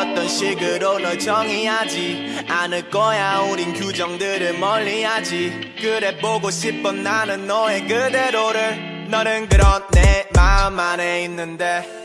어떤 식으로 널 정의하지? 않을 거야 우린 규정들을 멀리하지. 그래 보고 싶어 나는 너의 그대로를. 너는 그런 내 마음 안에 있는데.